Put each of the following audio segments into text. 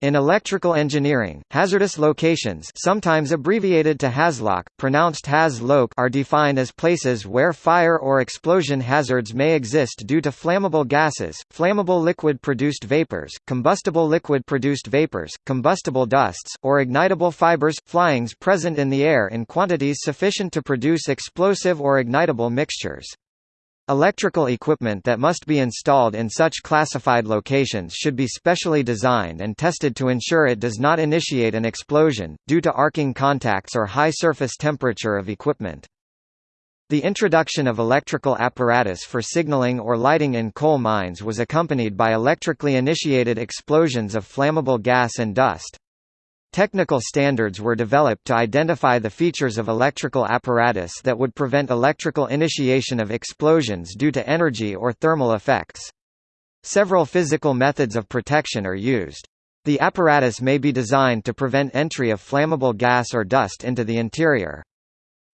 In electrical engineering, hazardous locations sometimes abbreviated to HAZLOC, pronounced HAZ-LOC are defined as places where fire or explosion hazards may exist due to flammable gases, flammable liquid-produced vapors, combustible liquid-produced vapors, combustible dusts, or ignitable fibers, flyings present in the air in quantities sufficient to produce explosive or ignitable mixtures. Electrical equipment that must be installed in such classified locations should be specially designed and tested to ensure it does not initiate an explosion, due to arcing contacts or high surface temperature of equipment. The introduction of electrical apparatus for signaling or lighting in coal mines was accompanied by electrically initiated explosions of flammable gas and dust. Technical standards were developed to identify the features of electrical apparatus that would prevent electrical initiation of explosions due to energy or thermal effects. Several physical methods of protection are used. The apparatus may be designed to prevent entry of flammable gas or dust into the interior.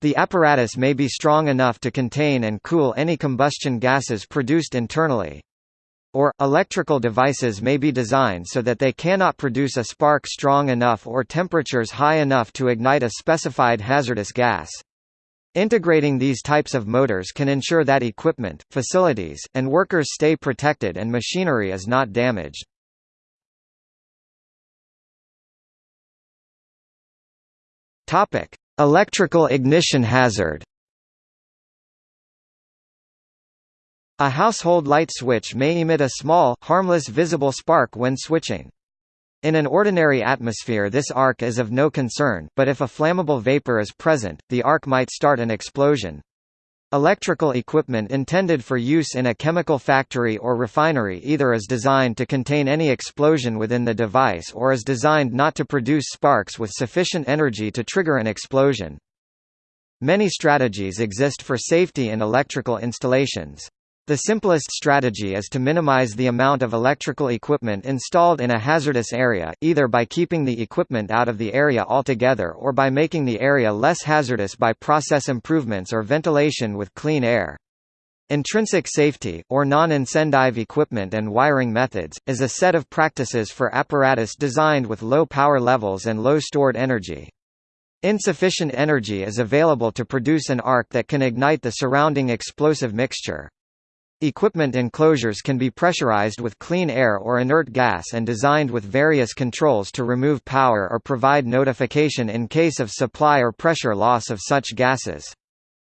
The apparatus may be strong enough to contain and cool any combustion gases produced internally or, electrical devices may be designed so that they cannot produce a spark strong enough or temperatures high enough to ignite a specified hazardous gas. Integrating these types of motors can ensure that equipment, facilities, and workers stay protected and machinery is not damaged. Electrical ignition hazard. A household light switch may emit a small, harmless visible spark when switching. In an ordinary atmosphere this arc is of no concern, but if a flammable vapor is present, the arc might start an explosion. Electrical equipment intended for use in a chemical factory or refinery either is designed to contain any explosion within the device or is designed not to produce sparks with sufficient energy to trigger an explosion. Many strategies exist for safety in electrical installations. The simplest strategy is to minimize the amount of electrical equipment installed in a hazardous area, either by keeping the equipment out of the area altogether or by making the area less hazardous by process improvements or ventilation with clean air. Intrinsic safety, or non-incendive equipment and wiring methods, is a set of practices for apparatus designed with low power levels and low stored energy. Insufficient energy is available to produce an arc that can ignite the surrounding explosive mixture. Equipment enclosures can be pressurized with clean air or inert gas and designed with various controls to remove power or provide notification in case of supply or pressure loss of such gases.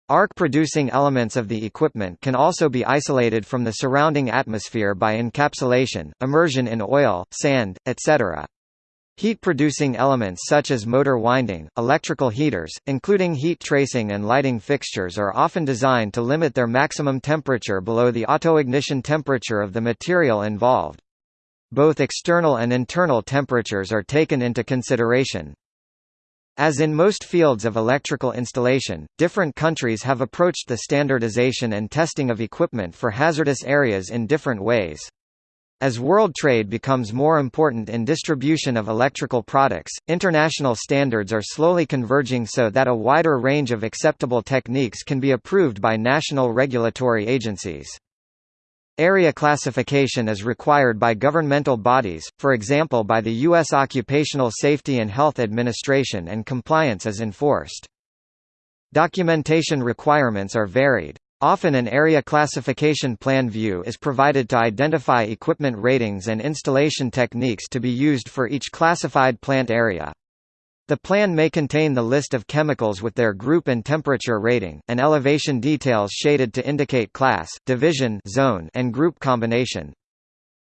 Arc-producing elements of the equipment can also be isolated from the surrounding atmosphere by encapsulation, immersion in oil, sand, etc. Heat-producing elements such as motor winding, electrical heaters, including heat tracing and lighting fixtures are often designed to limit their maximum temperature below the autoignition temperature of the material involved. Both external and internal temperatures are taken into consideration. As in most fields of electrical installation, different countries have approached the standardization and testing of equipment for hazardous areas in different ways. As world trade becomes more important in distribution of electrical products, international standards are slowly converging so that a wider range of acceptable techniques can be approved by national regulatory agencies. Area classification is required by governmental bodies, for example by the U.S. Occupational Safety and Health Administration and compliance is enforced. Documentation requirements are varied. Often an area classification plan view is provided to identify equipment ratings and installation techniques to be used for each classified plant area. The plan may contain the list of chemicals with their group and temperature rating, and elevation details shaded to indicate class, division zone, and group combination.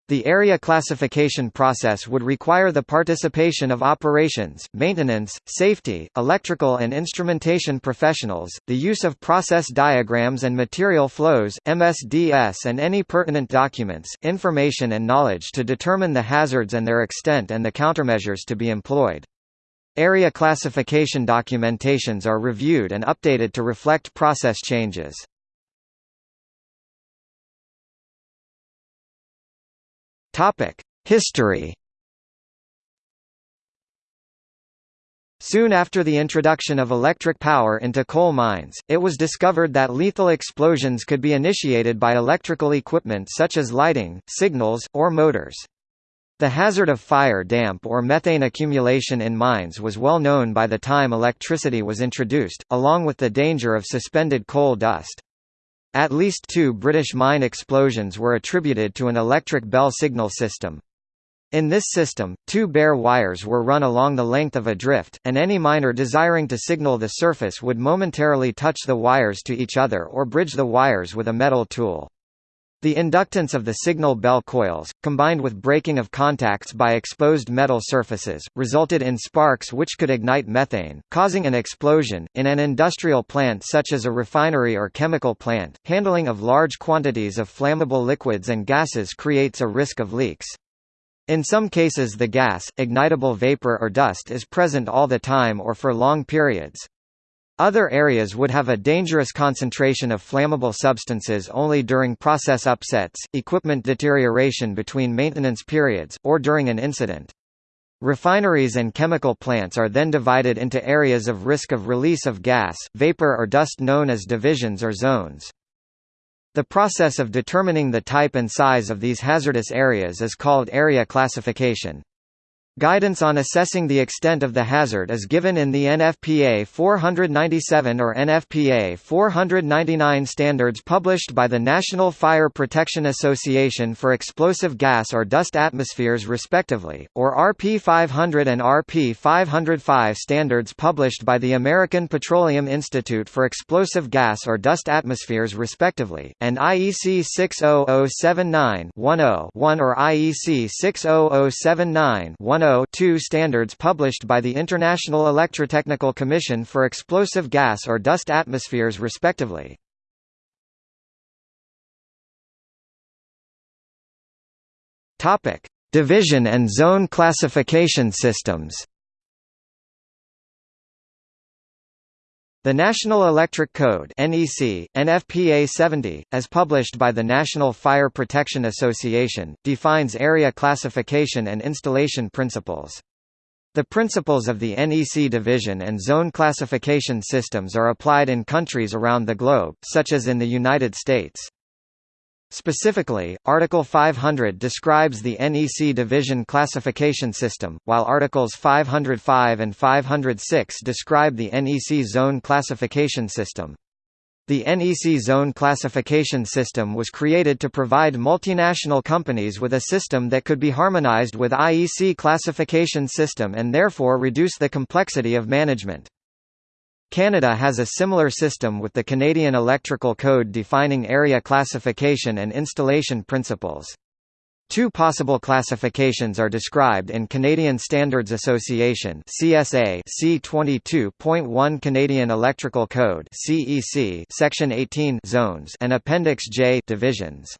The area classification process would require the participation of operations, maintenance, safety, electrical and instrumentation professionals, the use of process diagrams and material flows MSDS and any pertinent documents, information and knowledge to determine the hazards and their extent and the countermeasures to be employed. Area classification documentations are reviewed and updated to reflect process changes. History Soon after the introduction of electric power into coal mines, it was discovered that lethal explosions could be initiated by electrical equipment such as lighting, signals, or motors. The hazard of fire damp or methane accumulation in mines was well known by the time electricity was introduced, along with the danger of suspended coal dust. At least two British mine explosions were attributed to an electric bell signal system. In this system, two bare wires were run along the length of a drift, and any miner desiring to signal the surface would momentarily touch the wires to each other or bridge the wires with a metal tool. The inductance of the signal bell coils, combined with breaking of contacts by exposed metal surfaces, resulted in sparks which could ignite methane, causing an explosion. In an industrial plant such as a refinery or chemical plant, handling of large quantities of flammable liquids and gases creates a risk of leaks. In some cases the gas, ignitable vapor or dust is present all the time or for long periods. Other areas would have a dangerous concentration of flammable substances only during process upsets, equipment deterioration between maintenance periods, or during an incident. Refineries and chemical plants are then divided into areas of risk of release of gas, vapor or dust known as divisions or zones. The process of determining the type and size of these hazardous areas is called area classification. Guidance on assessing the extent of the hazard is given in the NFPA 497 or NFPA 499 standards published by the National Fire Protection Association for explosive gas or dust atmospheres respectively, or RP 500 and RP 505 standards published by the American Petroleum Institute for explosive gas or dust atmospheres respectively, and IEC 60079-10-1 or IEC 60079-10 2 standards published by the International Electrotechnical Commission for Explosive Gas or Dust Atmospheres respectively. Division and zone classification systems. The National Electric Code NEC, NFPA 70, as published by the National Fire Protection Association, defines area classification and installation principles. The principles of the NEC division and zone classification systems are applied in countries around the globe, such as in the United States. Specifically, Article 500 describes the NEC division classification system, while Articles 505 and 506 describe the NEC zone classification system. The NEC zone classification system was created to provide multinational companies with a system that could be harmonized with IEC classification system and therefore reduce the complexity of management. Canada has a similar system with the Canadian Electrical Code defining area classification and installation principles. Two possible classifications are described in Canadian Standards Association (CSA) C22.1 Canadian Electrical Code (CEC) Section 18 zones and Appendix J divisions.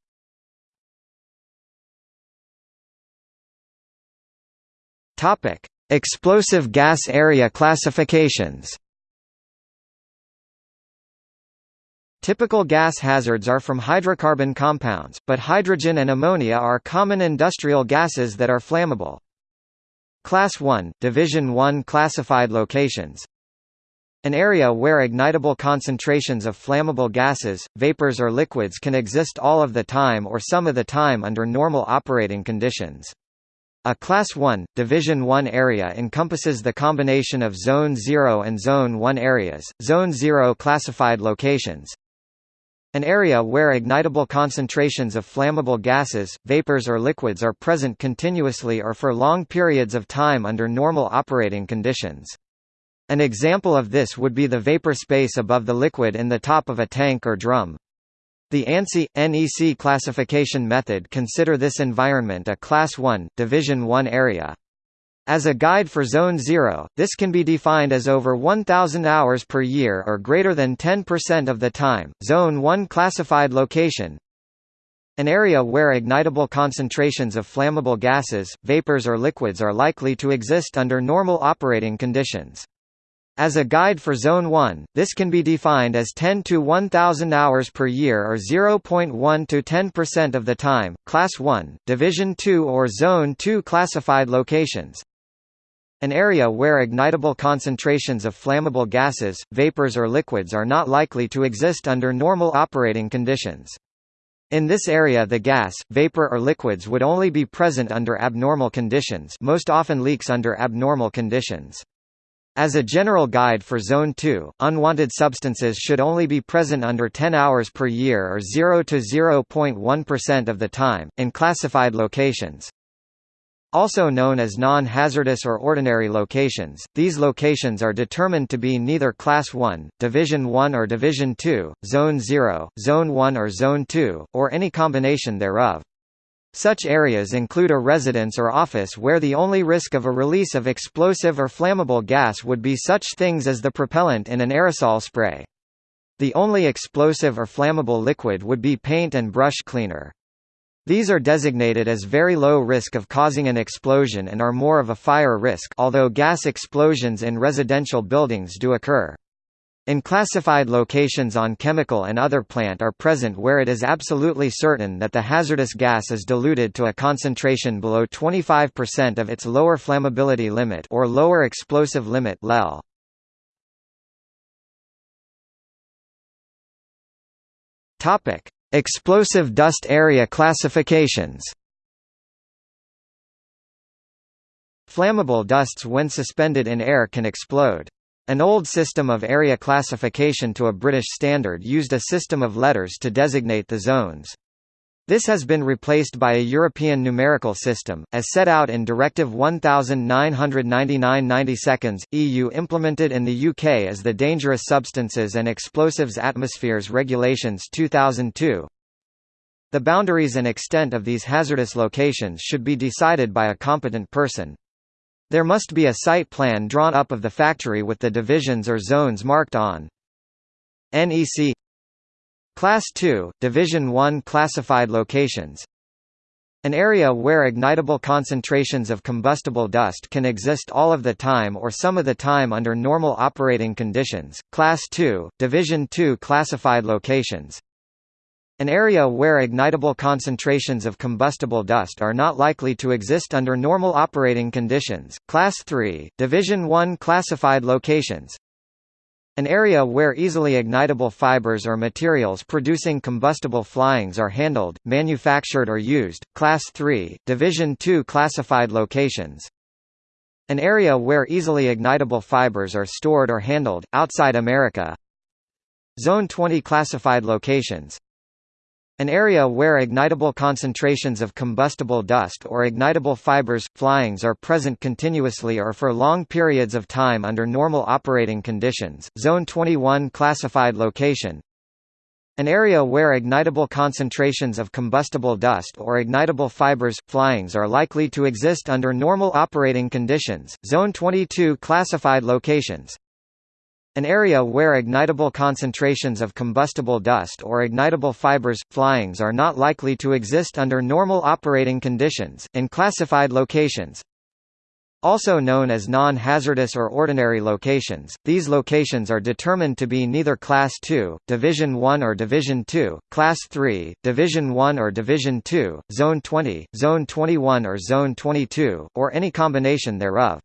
Topic: Explosive gas area classifications. Typical gas hazards are from hydrocarbon compounds, but hydrogen and ammonia are common industrial gases that are flammable. Class 1, Division 1 classified locations An area where ignitable concentrations of flammable gases, vapors or liquids can exist all of the time or some of the time under normal operating conditions. A Class 1, Division 1 area encompasses the combination of Zone 0 and Zone 1 areas, Zone 0 classified locations, an area where ignitable concentrations of flammable gases, vapors or liquids are present continuously or for long periods of time under normal operating conditions. An example of this would be the vapor space above the liquid in the top of a tank or drum. The ANSI NEC classification method consider this environment a Class 1, Division 1 area. As a guide for Zone 0, this can be defined as over 1,000 hours per year or greater than 10% of the time. Zone 1 classified location an area where ignitable concentrations of flammable gases, vapors or liquids are likely to exist under normal operating conditions. As a guide for Zone 1, this can be defined as 10 to 1000 hours per year or 0.1 to 10% of the time. Class 1, Division 2 or Zone 2 classified locations an area where ignitable concentrations of flammable gases, vapors or liquids are not likely to exist under normal operating conditions. In this area the gas, vapor or liquids would only be present under abnormal conditions most often leaks under abnormal conditions. As a general guide for Zone 2, unwanted substances should only be present under 10 hours per year or 0 to 0.1% of the time, in classified locations. Also known as non-hazardous or ordinary locations, these locations are determined to be neither Class 1, Division 1 or Division 2, Zone 0, Zone 1 or Zone 2, or any combination thereof. Such areas include a residence or office where the only risk of a release of explosive or flammable gas would be such things as the propellant in an aerosol spray. The only explosive or flammable liquid would be paint and brush cleaner. These are designated as very low risk of causing an explosion and are more of a fire risk although gas explosions in residential buildings do occur. In classified locations on chemical and other plant are present where it is absolutely certain that the hazardous gas is diluted to a concentration below 25% of its lower flammability limit or lower explosive limit LEL. Topic: Explosive dust area classifications. Flammable dusts when suspended in air can explode. An old system of area classification to a British standard used a system of letters to designate the zones. This has been replaced by a European numerical system, as set out in Directive 1999-90 EU implemented in the UK as the Dangerous Substances and Explosives Atmospheres Regulations 2002. The boundaries and extent of these hazardous locations should be decided by a competent person. There must be a site plan drawn up of the factory with the divisions or zones marked on. NEC Class 2, Division 1 classified locations an area where ignitable concentrations of combustible dust can exist all of the time or some of the time under normal operating conditions. Class 2, Division 2 classified locations an area where ignitable concentrations of combustible dust are not likely to exist under normal operating conditions. Class 3, Division 1 classified locations. An area where easily ignitable fibers or materials producing combustible flyings are handled, manufactured or used. Class 3, Division 2 classified locations. An area where easily ignitable fibers are stored or handled, outside America. Zone 20 classified locations. An area where ignitable concentrations of combustible dust or ignitable fibers, flyings are present continuously or for long periods of time under normal operating conditions. Zone 21 classified location an area where ignitable concentrations of combustible dust or ignitable fibers, flyings are likely to exist under normal operating conditions. Zone 22 classified locations an area where ignitable concentrations of combustible dust or ignitable fibers, flyings are not likely to exist under normal operating conditions, in classified locations. Also known as non-hazardous or ordinary locations, these locations are determined to be neither Class 2, Division 1 or Division 2, Class 3, Division 1 or Division 2, Zone 20, Zone 21 or Zone 22, or any combination thereof.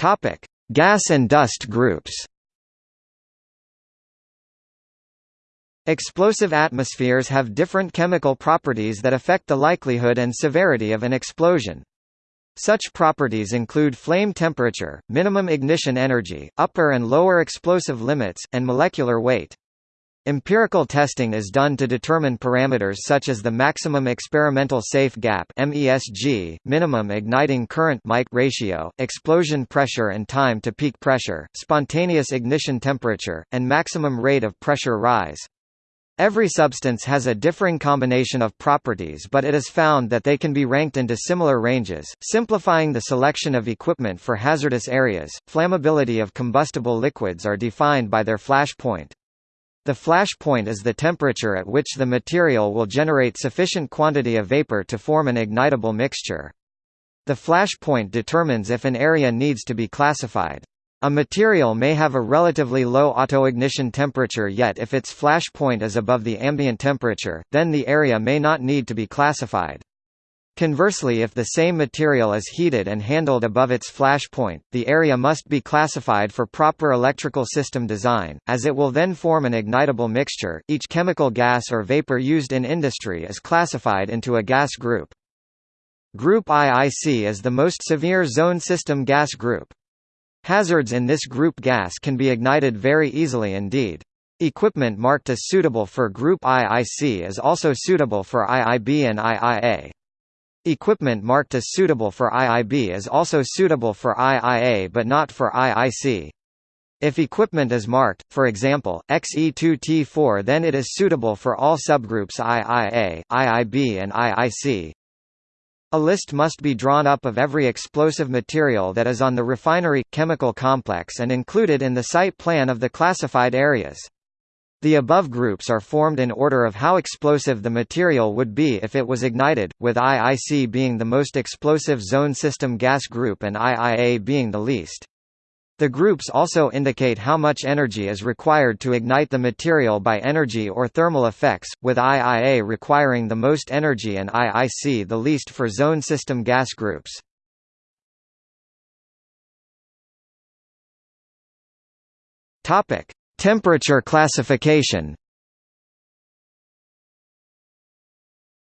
Topic: Gas and dust groups. Explosive atmospheres have different chemical properties that affect the likelihood and severity of an explosion. Such properties include flame temperature, minimum ignition energy, upper and lower explosive limits, and molecular weight. Empirical testing is done to determine parameters such as the maximum experimental safe gap (MESG), minimum igniting current mic ratio, explosion pressure and time to peak pressure, spontaneous ignition temperature, and maximum rate of pressure rise. Every substance has a differing combination of properties but it is found that they can be ranked into similar ranges, simplifying the selection of equipment for hazardous areas. Flammability of combustible liquids are defined by their flash point. The flash point is the temperature at which the material will generate sufficient quantity of vapor to form an ignitable mixture. The flash point determines if an area needs to be classified. A material may have a relatively low autoignition temperature yet if its flash point is above the ambient temperature, then the area may not need to be classified. Conversely if the same material is heated and handled above its flash point, the area must be classified for proper electrical system design, as it will then form an ignitable mixture. Each chemical gas or vapor used in industry is classified into a gas group. Group IIC is the most severe zone system gas group. Hazards in this group gas can be ignited very easily indeed. Equipment marked as suitable for Group IIC is also suitable for IIB and IIA. Equipment marked as suitable for IIB is also suitable for IIA but not for IIC. If equipment is marked, for example, XE2T4 then it is suitable for all subgroups IIA, IIB and IIC. A list must be drawn up of every explosive material that is on the refinery, chemical complex and included in the site plan of the classified areas. The above groups are formed in order of how explosive the material would be if it was ignited, with IIC being the most explosive zone system gas group and IIA being the least. The groups also indicate how much energy is required to ignite the material by energy or thermal effects, with IIA requiring the most energy and IIC the least for zone system gas groups. Topic: Temperature classification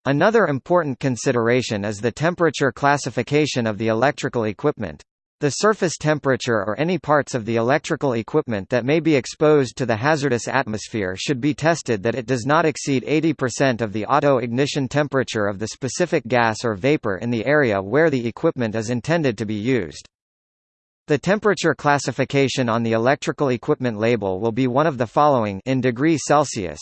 Another important consideration is the temperature classification of the electrical equipment. The surface temperature or any parts of the electrical equipment that may be exposed to the hazardous atmosphere should be tested that it does not exceed 80% of the auto-ignition temperature of the specific gas or vapor in the area where the equipment is intended to be used. The temperature classification on the electrical equipment label will be one of the following in degree Celsius.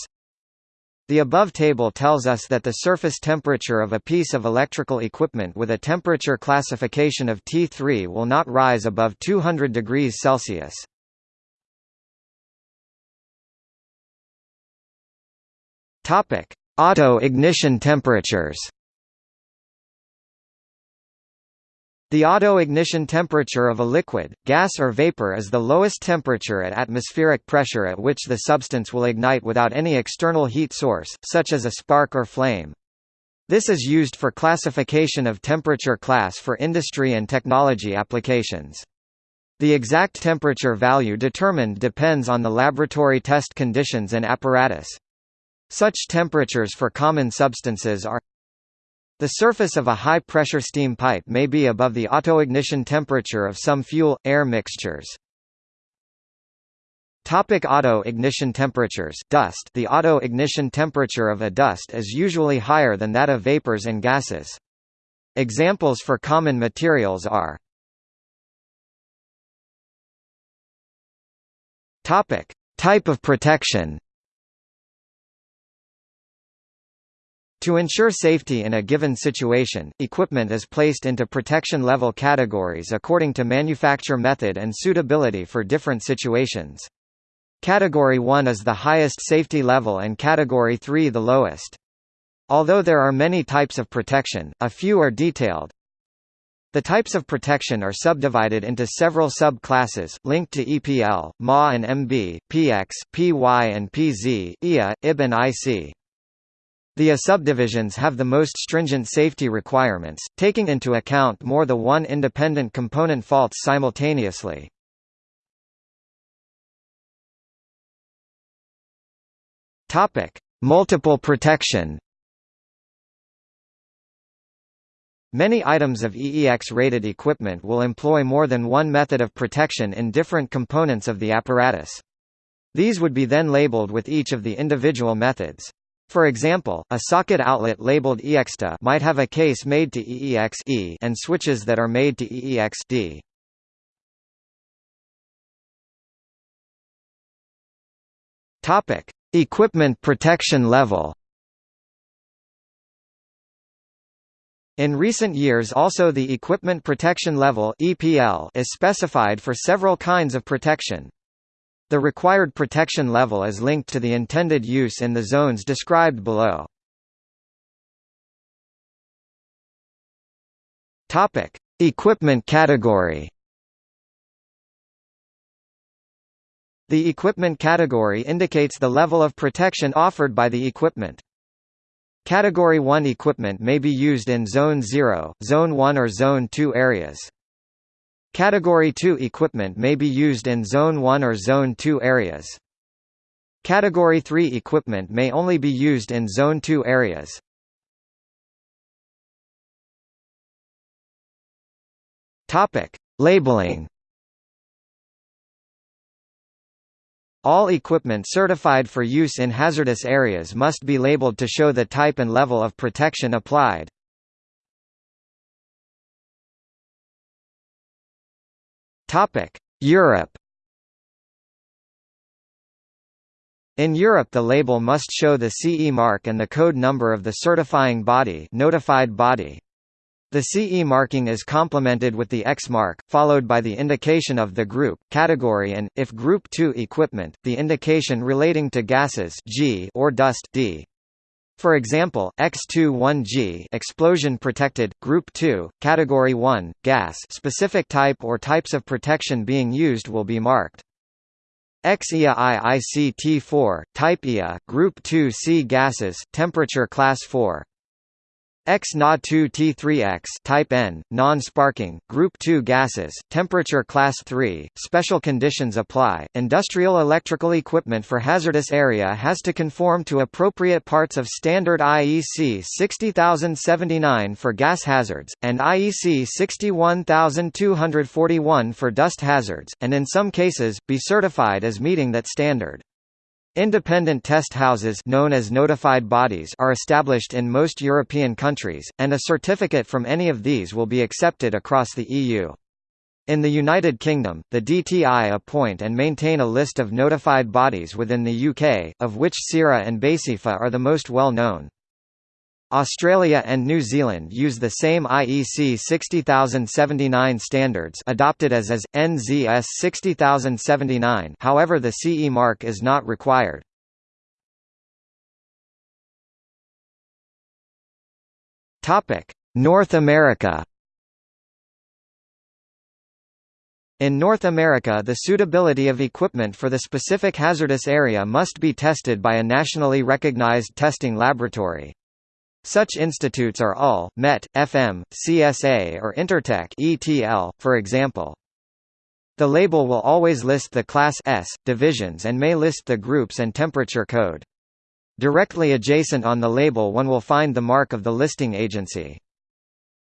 The above table tells us that the surface temperature of a piece of electrical equipment with a temperature classification of T3 will not rise above 200 degrees Celsius. Auto ignition temperatures. The auto-ignition temperature of a liquid, gas or vapor is the lowest temperature at atmospheric pressure at which the substance will ignite without any external heat source, such as a spark or flame. This is used for classification of temperature class for industry and technology applications. The exact temperature value determined depends on the laboratory test conditions and apparatus. Such temperatures for common substances are the surface of a high-pressure steam pipe may be above the autoignition temperature of some fuel-air mixtures. Topic auto ignition temperatures dust The auto ignition temperature of a dust is usually higher than that of vapors and gases. Examples for common materials are Topic Type of protection To ensure safety in a given situation, equipment is placed into protection level categories according to manufacture method and suitability for different situations. Category 1 is the highest safety level and Category 3 the lowest. Although there are many types of protection, a few are detailed. The types of protection are subdivided into several sub-classes, linked to EPL, MA and MB, PX, PY and PZ, IA, IB and IC. The A subdivisions have the most stringent safety requirements, taking into account more than one independent component faults simultaneously. Multiple protection. Many items of EEX-rated equipment will employ more than one method of protection in different components of the apparatus. These would be then labeled with each of the individual methods. For example, a socket outlet labeled EXTA might have a case made to EEX -E and switches that are made to EEX -D. Topic: Equipment protection level. In recent years also the equipment protection level EPL is specified for several kinds of protection. The required protection level is linked to the intended use in the zones described below. Topic: Equipment category. The equipment category indicates the level of protection offered by the equipment. Category 1 equipment may be used in Zone 0, Zone 1 or Zone 2 areas. Category 2 equipment may be used in Zone 1 or Zone 2 areas. Category 3 equipment may only be used in Zone 2 areas. Topic: Labeling. All equipment certified for use in hazardous areas must be labeled to show the type and level of protection applied. Topic: Europe. In Europe the label must show the CE mark and the code number of the certifying body notified body. The CE marking is complemented with the Ex mark, followed by the indication of the group, category and, if Group 2 equipment, the indication relating to gases G or dust D. For example, X21G explosion protected, Group 2, Category 1, gas specific type or types of protection being used will be marked. XEA IICT4, Type EA, Group 2C gases, temperature Class 4. X Na2T3X type N, non-sparking, group 2 gases, temperature class 3, special conditions apply. Industrial electrical equipment for hazardous area has to conform to appropriate parts of standard IEC 60079 for gas hazards and IEC 61241 for dust hazards, and in some cases be certified as meeting that standard. Independent test houses known as notified bodies are established in most European countries, and a certificate from any of these will be accepted across the EU. In the United Kingdom, the DTI appoint and maintain a list of notified bodies within the UK, of which SIRA and Baseefa are the most well known. Australia and New Zealand use the same IEC 60079 standards adopted as as NZS 60079. However, the CE mark is not required. Topic: North America. In North America the suitability of equipment for the specific hazardous area must be tested by a nationally recognized testing laboratory. Such institutes are UL, MET, FM, CSA or Intertek ETL, for example. The label will always list the Class S, divisions and may list the groups and temperature code. Directly adjacent on the label one will find the mark of the listing agency.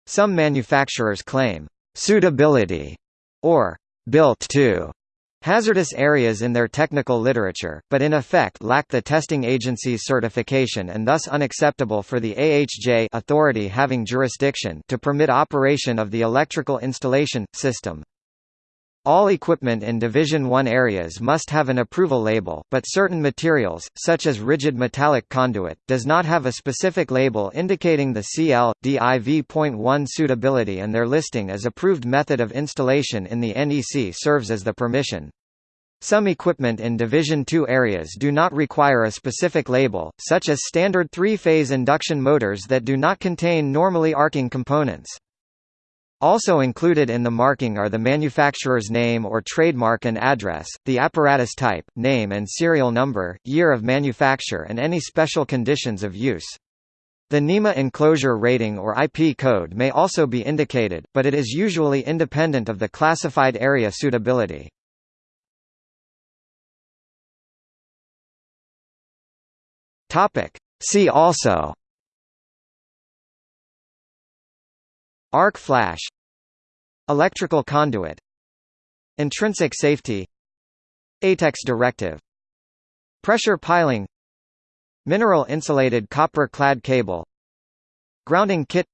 Some manufacturers claim, "...suitability", or "...built to", Hazardous areas in their technical literature, but in effect lack the testing agency's certification and thus unacceptable for the AHJ authority having jurisdiction to permit operation of the electrical installation, system. All equipment in Division 1 areas must have an approval label, but certain materials, such as rigid metallic conduit, does not have a specific label indicating the CL, DIV.1 suitability and their listing as approved method of installation in the NEC serves as the permission. Some equipment in Division 2 areas do not require a specific label, such as standard three-phase induction motors that do not contain normally arcing components. Also included in the marking are the manufacturer's name or trademark and address, the apparatus type, name and serial number, year of manufacture and any special conditions of use. The NEMA enclosure rating or IP code may also be indicated, but it is usually independent of the classified area suitability. See also Arc flash Electrical conduit Intrinsic safety ATEX directive Pressure piling Mineral insulated copper-clad cable Grounding kit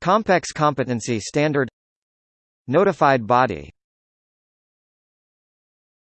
Compex competency standard Notified body